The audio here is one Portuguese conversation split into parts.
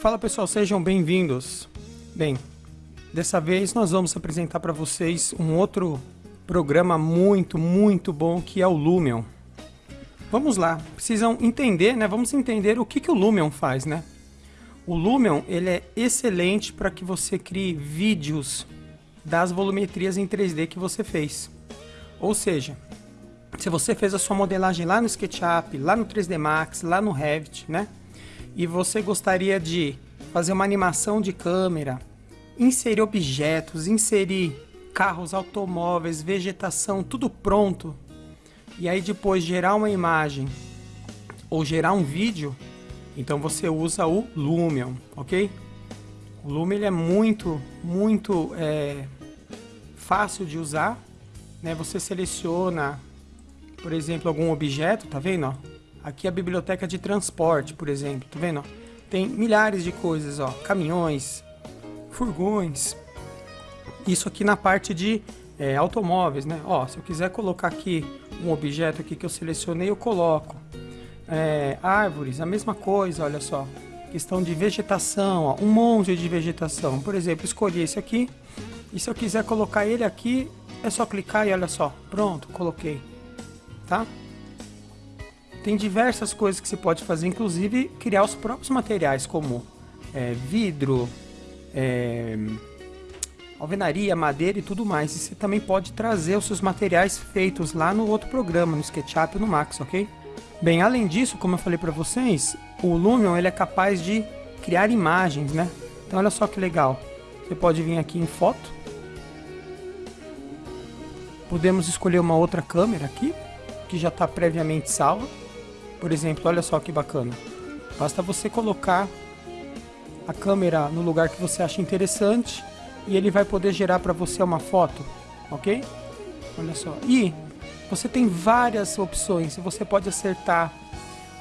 Fala pessoal, sejam bem-vindos. Bem, dessa vez nós vamos apresentar para vocês um outro programa muito, muito bom que é o Lumion. Vamos lá, precisam entender, né? Vamos entender o que, que o Lumion faz, né? O Lumion ele é excelente para que você crie vídeos das volumetrias em 3D que você fez. Ou seja, se você fez a sua modelagem lá no SketchUp, lá no 3D Max, lá no Revit, né? E você gostaria de fazer uma animação de câmera, inserir objetos, inserir carros, automóveis, vegetação, tudo pronto. E aí depois gerar uma imagem ou gerar um vídeo, então você usa o Lumion, ok? O Lumion ele é muito, muito é, fácil de usar. Né? Você seleciona, por exemplo, algum objeto, tá vendo? Ó? Aqui é a biblioteca de transporte, por exemplo, tá vendo? Tem milhares de coisas, ó, caminhões, furgões. Isso aqui na parte de é, automóveis, né? Ó, se eu quiser colocar aqui um objeto aqui que eu selecionei, eu coloco. É, árvores, a mesma coisa, olha só. Questão de vegetação, ó, um monte de vegetação. Por exemplo, escolhi esse aqui. E se eu quiser colocar ele aqui, é só clicar e olha só. Pronto, coloquei. Tá? Tem diversas coisas que você pode fazer, inclusive criar os próprios materiais, como é, vidro, é, alvenaria, madeira e tudo mais. E você também pode trazer os seus materiais feitos lá no outro programa, no SketchUp e no Max, ok? Bem, além disso, como eu falei para vocês, o Lumion ele é capaz de criar imagens, né? Então olha só que legal. Você pode vir aqui em foto. Podemos escolher uma outra câmera aqui, que já está previamente salva. Por exemplo, olha só que bacana. Basta você colocar a câmera no lugar que você acha interessante e ele vai poder gerar para você uma foto, ok? Olha só. E você tem várias opções. Você pode acertar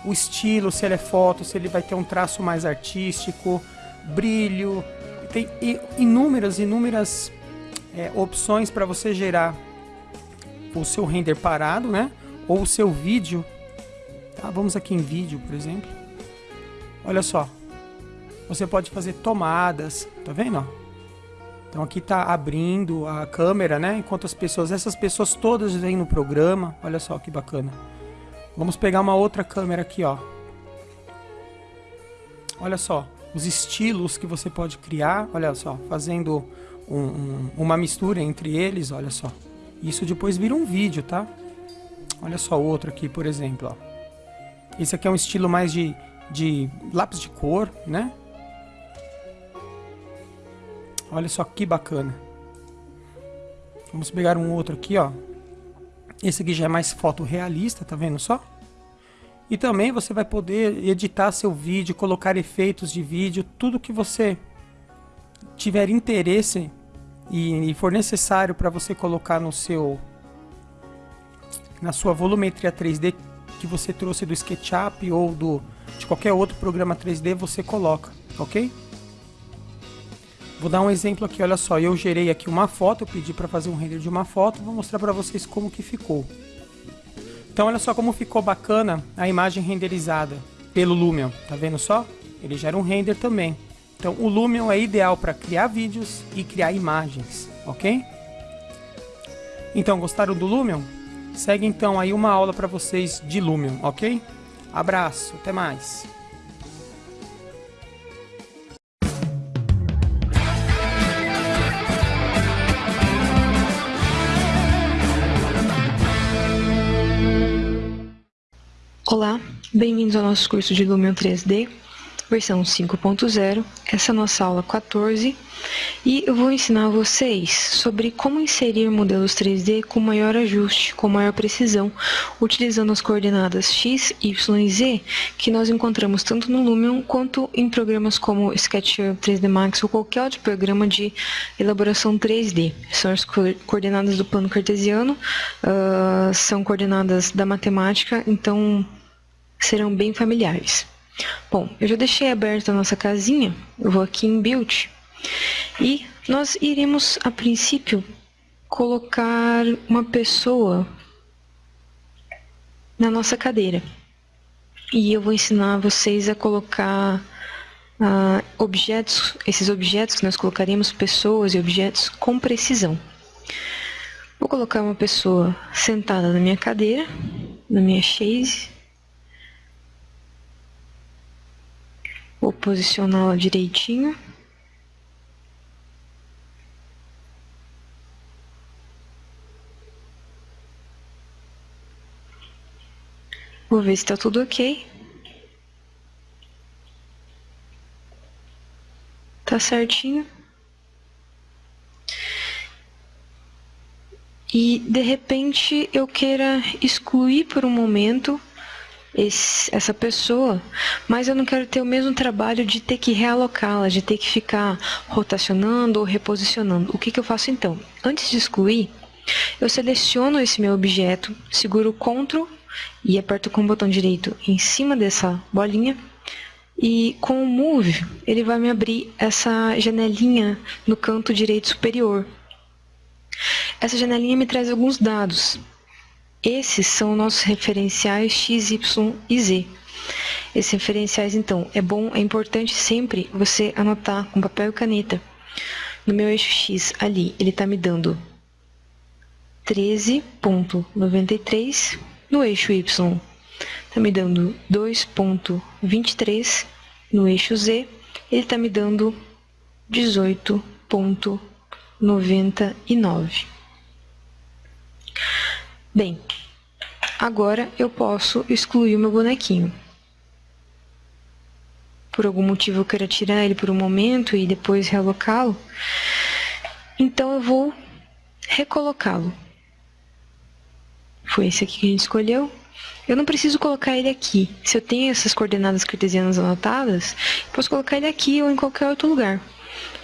o estilo, se ele é foto, se ele vai ter um traço mais artístico, brilho. Tem inúmeras, inúmeras é, opções para você gerar o seu render parado, né? Ou o seu vídeo Tá? Vamos aqui em vídeo, por exemplo. Olha só. Você pode fazer tomadas, tá vendo? Então aqui tá abrindo a câmera, né? Enquanto as pessoas, essas pessoas todas vêm no programa. Olha só que bacana. Vamos pegar uma outra câmera aqui, ó. Olha só, os estilos que você pode criar, olha só, fazendo um, um, uma mistura entre eles, olha só. Isso depois vira um vídeo, tá? Olha só outro aqui, por exemplo, ó. Esse aqui é um estilo mais de, de lápis de cor, né? Olha só que bacana. Vamos pegar um outro aqui, ó. Esse aqui já é mais fotorrealista, tá vendo só? E também você vai poder editar seu vídeo, colocar efeitos de vídeo, tudo que você tiver interesse e, for necessário para você colocar no seu na sua volumetria 3D que você trouxe do SketchUp ou do, de qualquer outro programa 3D, você coloca, ok? Vou dar um exemplo aqui, olha só, eu gerei aqui uma foto, eu pedi para fazer um render de uma foto, vou mostrar para vocês como que ficou. Então olha só como ficou bacana a imagem renderizada pelo Lumion, tá vendo só? Ele gera um render também. Então o Lumion é ideal para criar vídeos e criar imagens, ok? Então gostaram do Lumion? Segue então aí uma aula para vocês de Lumion, ok? Abraço, até mais. Olá, bem-vindos ao nosso curso de Lumion 3D versão 5.0. Essa é a nossa aula 14 e eu vou ensinar vocês sobre como inserir modelos 3D com maior ajuste, com maior precisão, utilizando as coordenadas x, y e z que nós encontramos tanto no Lumion quanto em programas como SketchUp, 3D Max ou qualquer outro programa de elaboração 3D. São as coordenadas do plano cartesiano, uh, são coordenadas da matemática, então serão bem familiares. Bom, eu já deixei aberta a nossa casinha, eu vou aqui em Build, e nós iremos, a princípio, colocar uma pessoa na nossa cadeira. E eu vou ensinar vocês a colocar uh, objetos, esses objetos que nós colocaremos pessoas e objetos com precisão. Vou colocar uma pessoa sentada na minha cadeira, na minha chaise. Vou posicioná-la direitinho. Vou ver se está tudo ok. Tá certinho. E de repente eu queira excluir por um momento esse, essa pessoa, mas eu não quero ter o mesmo trabalho de ter que realocá-la, de ter que ficar rotacionando ou reposicionando. O que, que eu faço então? Antes de excluir, eu seleciono esse meu objeto, seguro CTRL e aperto com o botão direito em cima dessa bolinha e com o Move ele vai me abrir essa janelinha no canto direito superior. Essa janelinha me traz alguns dados. Esses são nossos referenciais x, y e z. Esses referenciais, então, é bom, é importante sempre você anotar com papel e caneta. No meu eixo x ali, ele está me dando 13.93 no eixo Y, está me dando 2.23. No eixo Z, ele está me dando 18.99. Bem, agora eu posso excluir o meu bonequinho. Por algum motivo eu quero tirar ele por um momento e depois realocá-lo. Então eu vou recolocá-lo foi esse aqui que a gente escolheu. Eu não preciso colocar ele aqui. Se eu tenho essas coordenadas cartesianas anotadas, posso colocar ele aqui ou em qualquer outro lugar.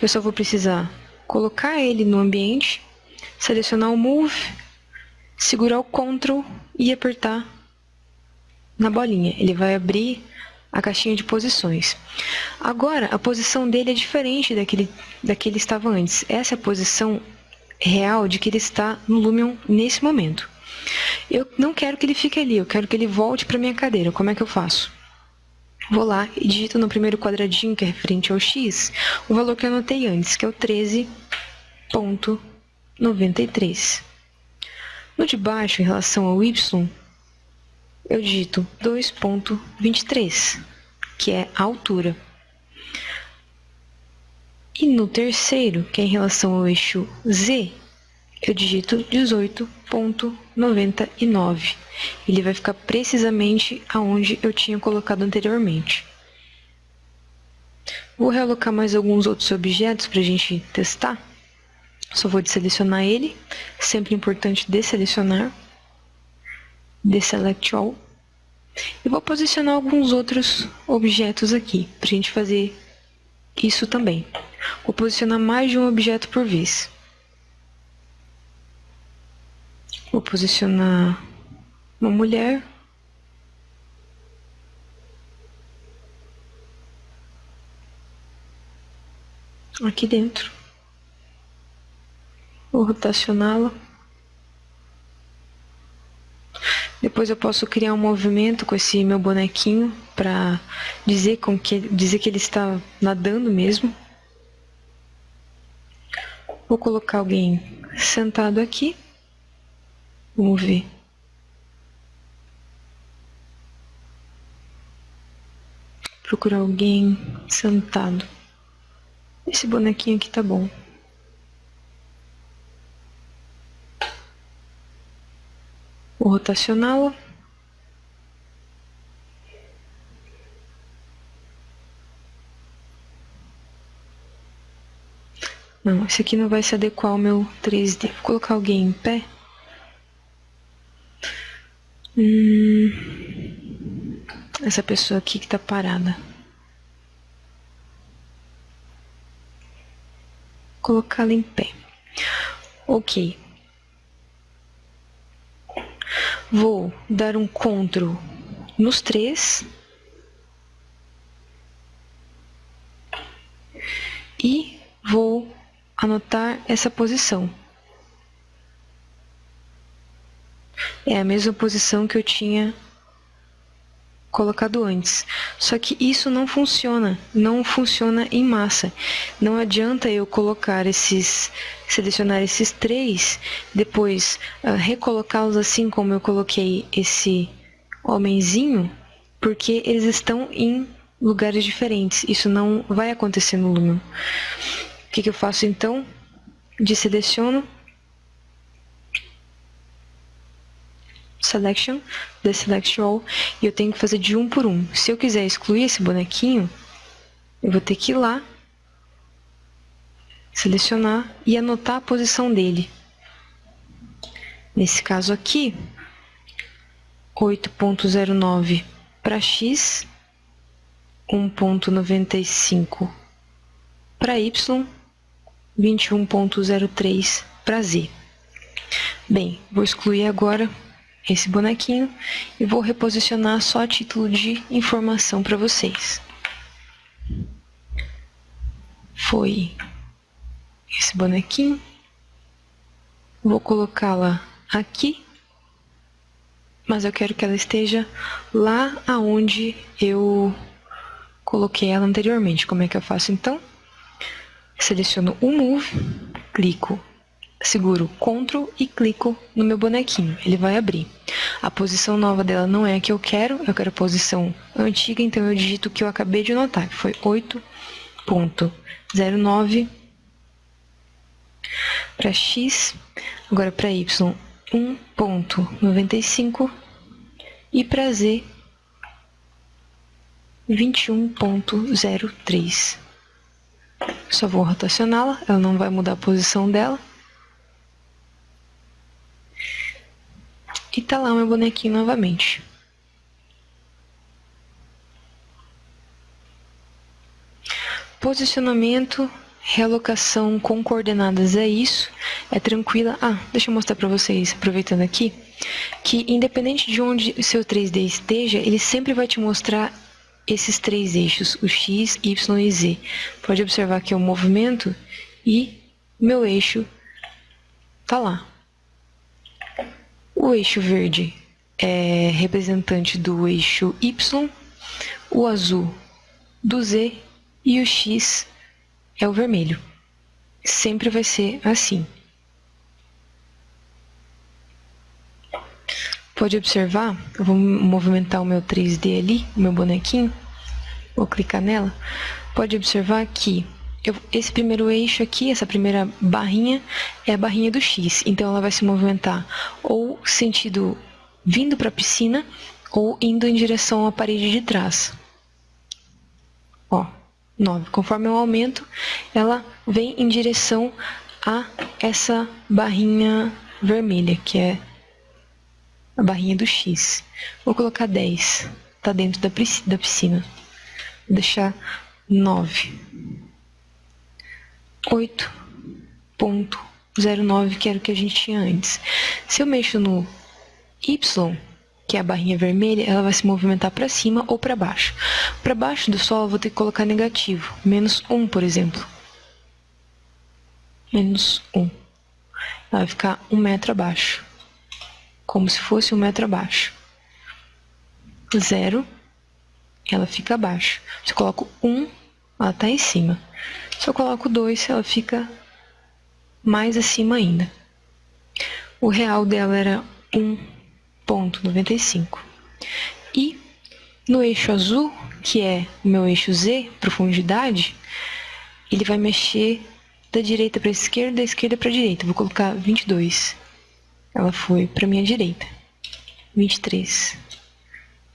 Eu só vou precisar colocar ele no ambiente, selecionar o Move, segurar o Ctrl e apertar na bolinha. Ele vai abrir a caixinha de posições. Agora, a posição dele é diferente daquele, daquele estava antes. Essa é a posição real de que ele está no Lumion nesse momento. Eu não quero que ele fique ali, eu quero que ele volte para minha cadeira. Como é que eu faço? Vou lá e digito no primeiro quadradinho, que é referente ao x, o valor que eu anotei antes, que é o 13.93. No de baixo, em relação ao y, eu digito 2.23, que é a altura. E no terceiro, que é em relação ao eixo z, eu digito 18.99. Ele vai ficar precisamente aonde eu tinha colocado anteriormente. Vou realocar mais alguns outros objetos para a gente testar. Só vou deselecionar ele. Sempre importante deselecionar. Deselect all. E vou posicionar alguns outros objetos aqui, para a gente fazer isso também. Vou posicionar mais de um objeto por vez. Vou posicionar uma mulher. Aqui dentro. Vou rotacioná-la. Depois eu posso criar um movimento com esse meu bonequinho para dizer, com que, dizer que ele está nadando mesmo. Vou colocar alguém sentado aqui. Vamos ver. Procurar alguém sentado. Esse bonequinho aqui tá bom. Vou rotacioná-lo. Não, esse aqui não vai se adequar ao meu 3D. Vou colocar alguém em pé. Hum, essa pessoa aqui que tá parada. Colocá-la em pé. Ok. Vou dar um CTRL nos três. E vou anotar essa posição. É a mesma posição que eu tinha colocado antes. Só que isso não funciona, não funciona em massa. Não adianta eu colocar esses, selecionar esses três, depois uh, recolocá-los assim como eu coloquei esse homenzinho, porque eles estão em lugares diferentes. Isso não vai acontecer no Lumion. O que, que eu faço então? Deseleciono selection, deselect all, e eu tenho que fazer de um por um. Se eu quiser excluir esse bonequinho, eu vou ter que ir lá, selecionar e anotar a posição dele. Nesse caso aqui, 8.09 para x, 1.95 para y, 21.03 para z. Bem, vou excluir agora esse bonequinho e vou reposicionar só a título de informação para vocês. Foi esse bonequinho. Vou colocá-la aqui, mas eu quero que ela esteja lá aonde eu coloquei ela anteriormente. Como é que eu faço então? Seleciono o Move, clico seguro CTRL e clico no meu bonequinho, ele vai abrir. A posição nova dela não é a que eu quero, eu quero a posição antiga, então eu digito o que eu acabei de notar, que foi 8.09 para x, agora para y 1.95 e para z 21.03. Só vou rotacioná-la, ela não vai mudar a posição dela. E tá lá o meu bonequinho novamente. Posicionamento, realocação com coordenadas é isso. É tranquila. Ah, deixa eu mostrar para vocês, aproveitando aqui, que independente de onde o seu 3D esteja, ele sempre vai te mostrar esses três eixos, o X, Y e Z. Pode observar que é o movimento e meu eixo tá lá. O eixo verde é representante do eixo Y, o azul do Z e o X é o vermelho. Sempre vai ser assim. Pode observar, eu vou movimentar o meu 3D ali, o meu bonequinho, vou clicar nela. Pode observar que eu, esse primeiro eixo aqui, essa primeira barrinha, é a barrinha do X. Então, ela vai se movimentar ou sentido vindo para a piscina ou indo em direção à parede de trás. Ó, 9. Conforme eu aumento, ela vem em direção a essa barrinha vermelha, que é a barrinha do X. Vou colocar 10. Está dentro da piscina. Vou deixar 9. 8.09, que era o que a gente tinha antes. Se eu mexo no Y, que é a barrinha vermelha, ela vai se movimentar para cima ou para baixo. Para baixo do Sol, eu vou ter que colocar negativo, menos 1, por exemplo. Menos 1. Ela vai ficar um metro abaixo, como se fosse um metro abaixo. Zero, ela fica abaixo. Se eu coloco 1, ela está em cima. Se eu coloco 2, ela fica mais acima ainda. O real dela era 1.95. E no eixo azul, que é o meu eixo Z, profundidade, ele vai mexer da direita para a esquerda, da esquerda para a direita. Vou colocar 22. Ela foi para minha direita. 23.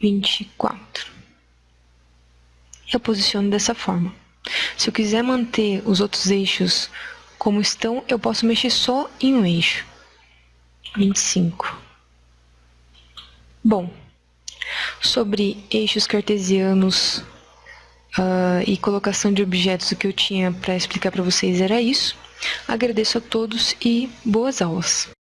24. Eu posiciono dessa forma. Se eu quiser manter os outros eixos como estão, eu posso mexer só em um eixo. 25. Bom, sobre eixos cartesianos uh, e colocação de objetos, o que eu tinha para explicar para vocês era isso. Agradeço a todos e boas aulas.